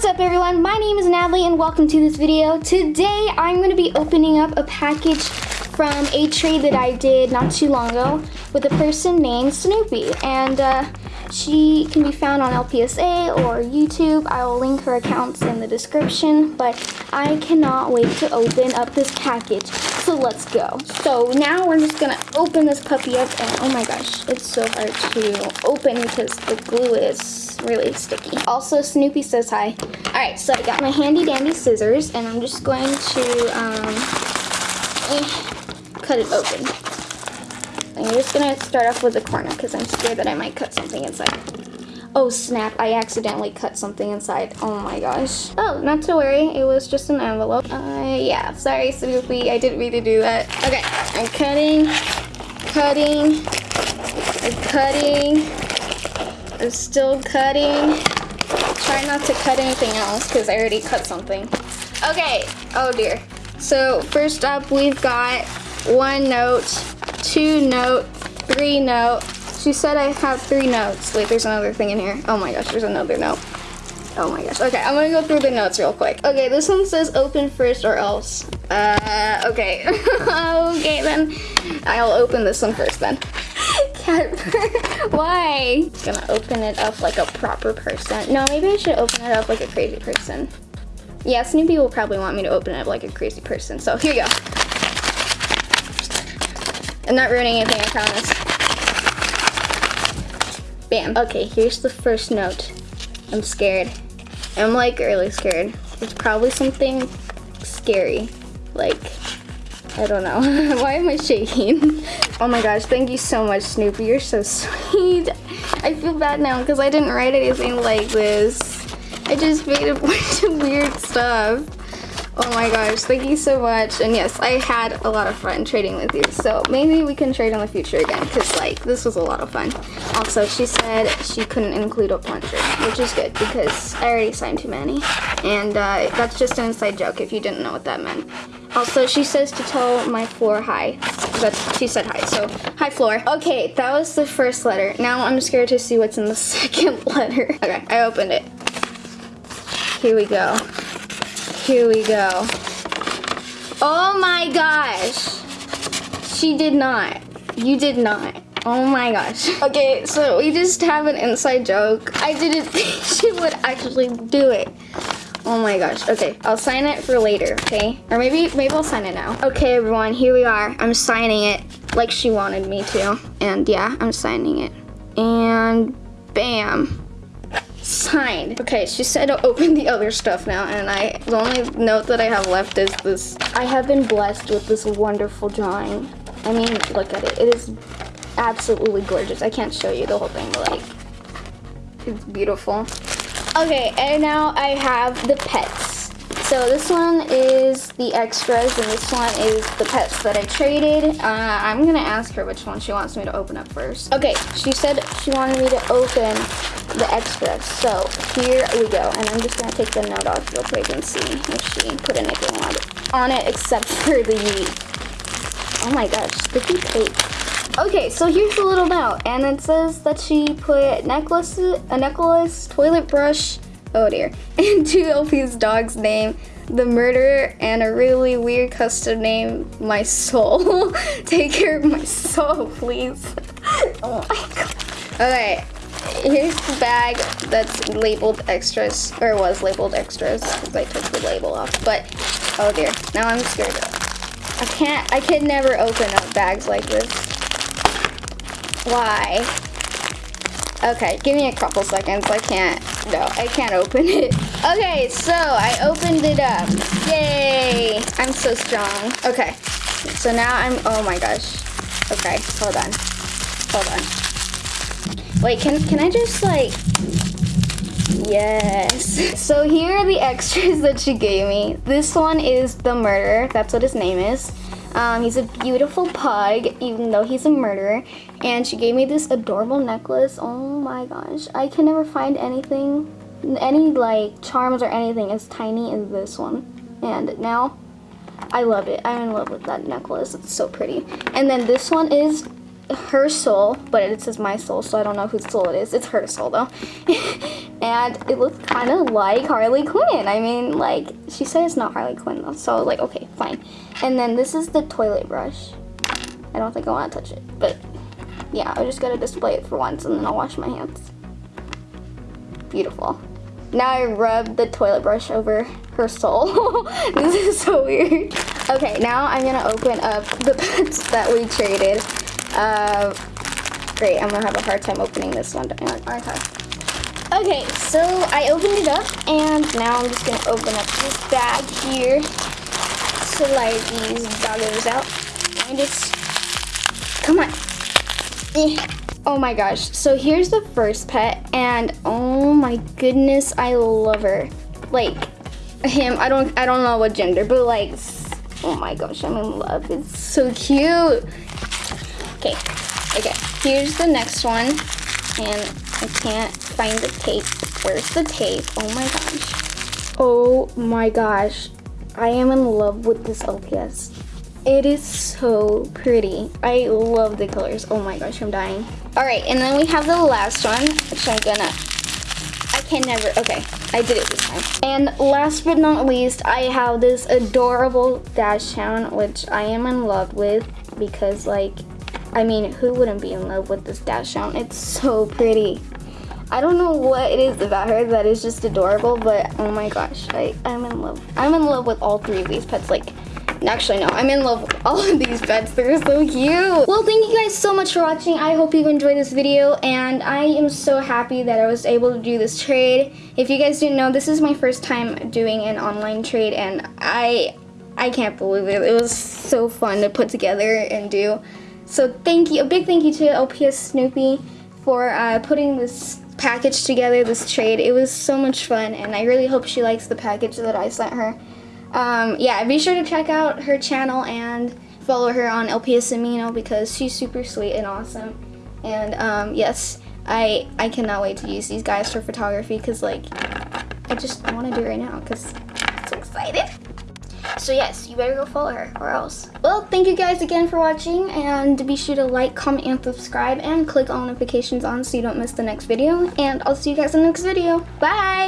What's up everyone? My name is Natalie and welcome to this video. Today I'm going to be opening up a package from a trade that I did not too long ago with a person named Snoopy. And uh, she can be found on LPSA or YouTube. I will link her accounts in the description. But I cannot wait to open up this package. So let's go. So now we're just to open this puppy up. And oh my gosh, it's so hard to open because the glue is really sticky. Also, Snoopy says hi. All right, so I got my handy dandy scissors and I'm just going to um, eh, cut it open. I'm just gonna start off with the corner because I'm scared that I might cut something inside. Oh snap, I accidentally cut something inside. Oh my gosh. Oh, not to worry, it was just an envelope. Uh, yeah, sorry Snoopy, I didn't mean to do that. Okay, I'm cutting, cutting, I'm cutting, I'm still cutting. Try not to cut anything else because I already cut something. Okay, oh dear. So first up we've got one note, two note, three note. She said I have three notes. Wait, there's another thing in here. Oh my gosh, there's another note. Oh my gosh. Okay, I'm gonna go through the notes real quick. Okay, this one says open first or else. Uh, okay. okay then. I'll open this one first then. Why? gonna open it up like a proper person. No, maybe I should open it up like a crazy person. Yeah, Snoopy will probably want me to open it up like a crazy person. So here you go. I'm not ruining anything, I promise. Bam. Okay, here's the first note. I'm scared. I'm like really scared. It's probably something scary. Like, I don't know. Why am I shaking? Oh my gosh, thank you so much, Snoopy. You're so sweet. I feel bad now because I didn't write anything like this. I just made a bunch of weird stuff. Oh my gosh, thank you so much. And yes, I had a lot of fun trading with you. So maybe we can trade in the future again because like this was a lot of fun. Also, she said she couldn't include a plunger, which is good because I already signed too many. And uh, that's just an inside joke if you didn't know what that meant. Also, she says to tell my floor hi. That's, she said hi, so hi floor. Okay, that was the first letter. Now I'm scared to see what's in the second letter. Okay, I opened it. Here we go. Here we go. Oh my gosh. She did not. You did not. Oh my gosh. Okay, so we just have an inside joke. I didn't think she would actually do it. Oh my gosh. Okay, I'll sign it for later, okay? Or maybe maybe I'll sign it now. Okay, everyone, here we are. I'm signing it like she wanted me to. And yeah, I'm signing it. And bam. Signed. Okay, she said to open the other stuff now, and I the only note that I have left is this. I have been blessed with this wonderful drawing. I mean, look at it. It is absolutely gorgeous. I can't show you the whole thing, but like, it's beautiful. Okay, and now I have the pets. So this one is the extras, and this one is the pets that I traded. Uh, I'm gonna ask her which one she wants me to open up first. Okay, she said she wanted me to open the extras. So here we go, and I'm just gonna take the note off real quick and see if she put anything on it, on it except for the, oh my gosh, sticky tape. Okay, so here's the little note, and it says that she put necklace, a necklace, toilet brush, oh dear, and two LP's dog's name, the murderer, and a really weird custom name, my soul. Take care of my soul, please. oh my god. Okay, here's the bag that's labeled extras, or was labeled extras, because I took the label off, but, oh dear, now I'm scared. I can't, I can never open up bags like this. Why? Okay, give me a couple seconds. I can't, no, I can't open it. Okay, so I opened it up. Yay! I'm so strong. Okay, so now I'm, oh my gosh. Okay, hold on. Hold on. Wait, can, can I just like, yes. So here are the extras that she gave me. This one is the murderer. That's what his name is. Um, he's a beautiful pug, even though he's a murderer. And she gave me this adorable necklace. Oh my gosh. I can never find anything, any like charms or anything as tiny as this one. And now, I love it. I'm in love with that necklace. It's so pretty. And then this one is her soul, but it says my soul, so I don't know whose soul it is. It's her soul though. and it looked kind of like Harley Quinn. I mean, like, she said it's not Harley Quinn though, so like, okay, fine. And then this is the toilet brush. I don't think I want to touch it, but yeah, I just gotta display it for once and then I'll wash my hands. Beautiful. Now I rub the toilet brush over her soul. this is so weird. Okay, now I'm gonna open up the pets that we traded. Uh, great, I'm gonna have a hard time opening this one. Okay. Okay, so I opened it up and now I'm just gonna open up this bag here. Slide these doggos out. And it's, come on. Eh. Oh my gosh, so here's the first pet and oh my goodness, I love her. Like him, I don't I don't know what gender, but like oh my gosh, I'm in love. It's so cute. Okay, okay, here's the next one. And I can't find the tape. Where's the tape? Oh my gosh. Oh my gosh. I am in love with this LPS. It is so pretty. I love the colors. Oh my gosh, I'm dying. All right, and then we have the last one, which I'm gonna, I can never, okay, I did it this time. And last but not least, I have this adorable Dachshund, which I am in love with because like, I mean, who wouldn't be in love with this Dachshund? It's so pretty. I don't know what it is about her that is just adorable, but oh my gosh, I, I'm in love. I'm in love with all three of these pets. Like, Actually, no, I'm in love with all of these pets. They're so cute. Well, thank you guys so much for watching. I hope you enjoyed this video, and I am so happy that I was able to do this trade. If you guys didn't know, this is my first time doing an online trade, and I, I can't believe it. It was so fun to put together and do. So thank you, a big thank you to LPS Snoopy for uh, putting this package together, this trade. It was so much fun, and I really hope she likes the package that I sent her. Um, yeah, be sure to check out her channel and follow her on LPS Amino because she's super sweet and awesome. And um, yes, I I cannot wait to use these guys for photography because like I just want to do it right now because I'm so excited. So yes, you better go follow her or else. Well, thank you guys again for watching and be sure to like, comment, and subscribe and click all notifications on so you don't miss the next video. And I'll see you guys in the next video. Bye!